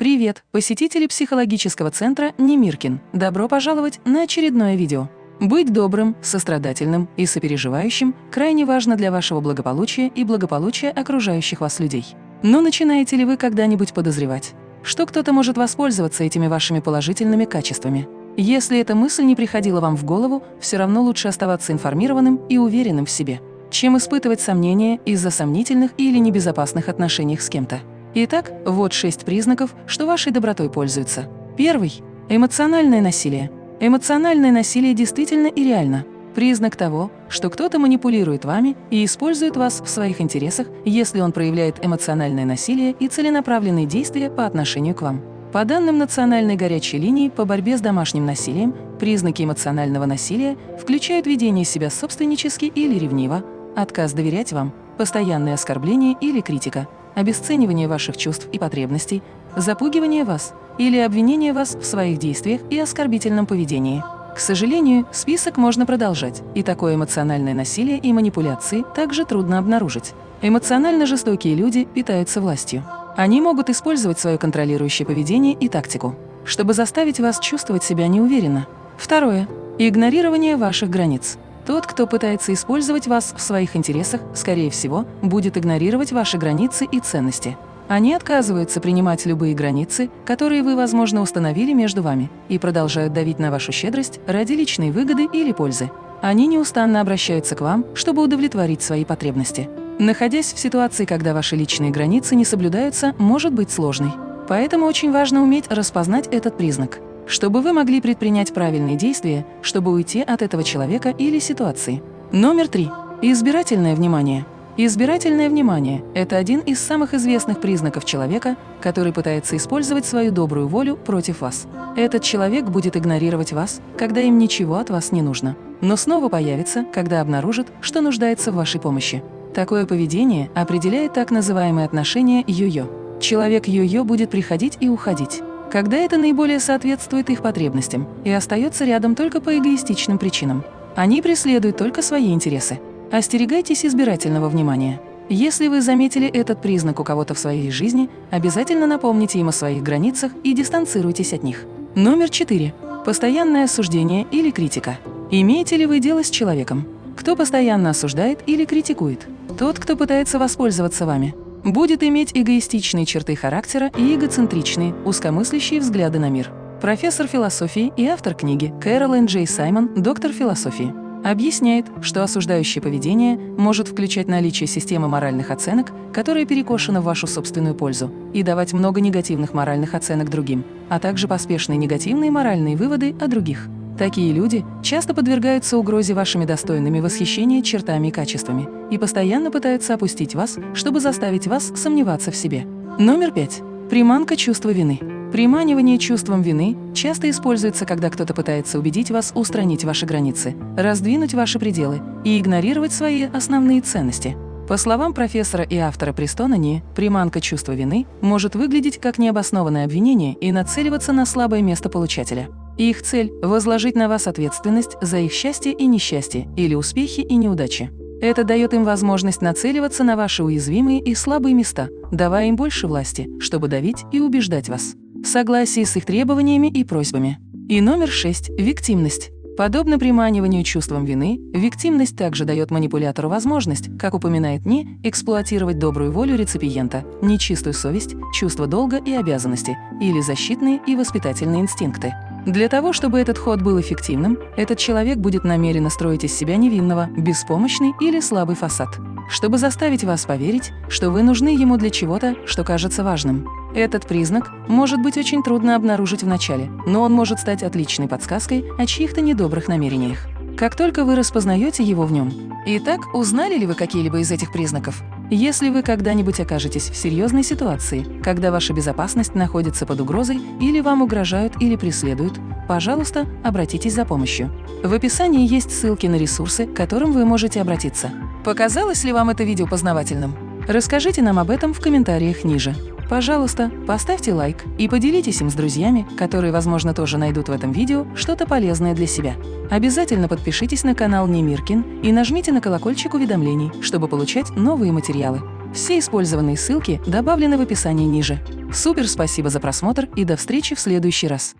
Привет, посетители психологического центра Немиркин. Добро пожаловать на очередное видео. Быть добрым, сострадательным и сопереживающим крайне важно для вашего благополучия и благополучия окружающих вас людей. Но начинаете ли вы когда-нибудь подозревать, что кто-то может воспользоваться этими вашими положительными качествами? Если эта мысль не приходила вам в голову, все равно лучше оставаться информированным и уверенным в себе, чем испытывать сомнения из-за сомнительных или небезопасных отношений с кем-то. Итак, вот шесть признаков, что вашей добротой пользуются. Первый – эмоциональное насилие. Эмоциональное насилие действительно и реально. Признак того, что кто-то манипулирует вами и использует вас в своих интересах, если он проявляет эмоциональное насилие и целенаправленные действия по отношению к вам. По данным Национальной горячей линии по борьбе с домашним насилием, признаки эмоционального насилия включают ведение себя собственнически или ревниво, отказ доверять вам, постоянное оскорбление или критика – обесценивание ваших чувств и потребностей, запугивание вас или обвинение вас в своих действиях и оскорбительном поведении. К сожалению, список можно продолжать, и такое эмоциональное насилие и манипуляции также трудно обнаружить. Эмоционально жестокие люди питаются властью. Они могут использовать свое контролирующее поведение и тактику, чтобы заставить вас чувствовать себя неуверенно. Второе. Игнорирование ваших границ. Тот, кто пытается использовать вас в своих интересах, скорее всего, будет игнорировать ваши границы и ценности. Они отказываются принимать любые границы, которые вы, возможно, установили между вами, и продолжают давить на вашу щедрость ради личной выгоды или пользы. Они неустанно обращаются к вам, чтобы удовлетворить свои потребности. Находясь в ситуации, когда ваши личные границы не соблюдаются, может быть сложной. Поэтому очень важно уметь распознать этот признак – чтобы вы могли предпринять правильные действия, чтобы уйти от этого человека или ситуации. Номер три. Избирательное внимание. Избирательное внимание – это один из самых известных признаков человека, который пытается использовать свою добрую волю против вас. Этот человек будет игнорировать вас, когда им ничего от вас не нужно, но снова появится, когда обнаружит, что нуждается в вашей помощи. Такое поведение определяет так называемые отношения йо-йо. Человек йо-йо будет приходить и уходить когда это наиболее соответствует их потребностям и остается рядом только по эгоистичным причинам. Они преследуют только свои интересы. Остерегайтесь избирательного внимания. Если вы заметили этот признак у кого-то в своей жизни, обязательно напомните им о своих границах и дистанцируйтесь от них. Номер 4. Постоянное осуждение или критика. Имеете ли вы дело с человеком? Кто постоянно осуждает или критикует? Тот, кто пытается воспользоваться вами будет иметь эгоистичные черты характера и эгоцентричные, узкомыслящие взгляды на мир. Профессор философии и автор книги Кэролайн Джей Саймон, доктор философии, объясняет, что осуждающее поведение может включать наличие системы моральных оценок, которая перекошена в вашу собственную пользу, и давать много негативных моральных оценок другим, а также поспешные негативные моральные выводы о других. Такие люди часто подвергаются угрозе вашими достойными восхищения чертами и качествами и постоянно пытаются опустить вас, чтобы заставить вас сомневаться в себе. Номер пять. Приманка чувства вины. Приманивание чувством вины часто используется, когда кто-то пытается убедить вас устранить ваши границы, раздвинуть ваши пределы и игнорировать свои основные ценности. По словам профессора и автора Престонани, приманка чувства вины может выглядеть как необоснованное обвинение и нацеливаться на слабое место получателя. Их цель – возложить на вас ответственность за их счастье и несчастье или успехи и неудачи. Это дает им возможность нацеливаться на ваши уязвимые и слабые места, давая им больше власти, чтобы давить и убеждать вас. В согласии с их требованиями и просьбами. И номер шесть – виктимность. Подобно приманиванию чувством вины, виктимность также дает манипулятору возможность, как упоминает Ни, эксплуатировать добрую волю реципиента, нечистую совесть, чувство долга и обязанности или защитные и воспитательные инстинкты. Для того, чтобы этот ход был эффективным, этот человек будет намеренно строить из себя невинного, беспомощный или слабый фасад, чтобы заставить вас поверить, что вы нужны ему для чего-то, что кажется важным. Этот признак может быть очень трудно обнаружить вначале, но он может стать отличной подсказкой о чьих-то недобрых намерениях. Как только вы распознаете его в нем. Итак, узнали ли вы какие-либо из этих признаков? Если вы когда-нибудь окажетесь в серьезной ситуации, когда ваша безопасность находится под угрозой или вам угрожают или преследуют, пожалуйста, обратитесь за помощью. В описании есть ссылки на ресурсы, к которым вы можете обратиться. Показалось ли вам это видео познавательным? Расскажите нам об этом в комментариях ниже. Пожалуйста, поставьте лайк и поделитесь им с друзьями, которые, возможно, тоже найдут в этом видео что-то полезное для себя. Обязательно подпишитесь на канал Немиркин и нажмите на колокольчик уведомлений, чтобы получать новые материалы. Все использованные ссылки добавлены в описании ниже. Супер спасибо за просмотр и до встречи в следующий раз.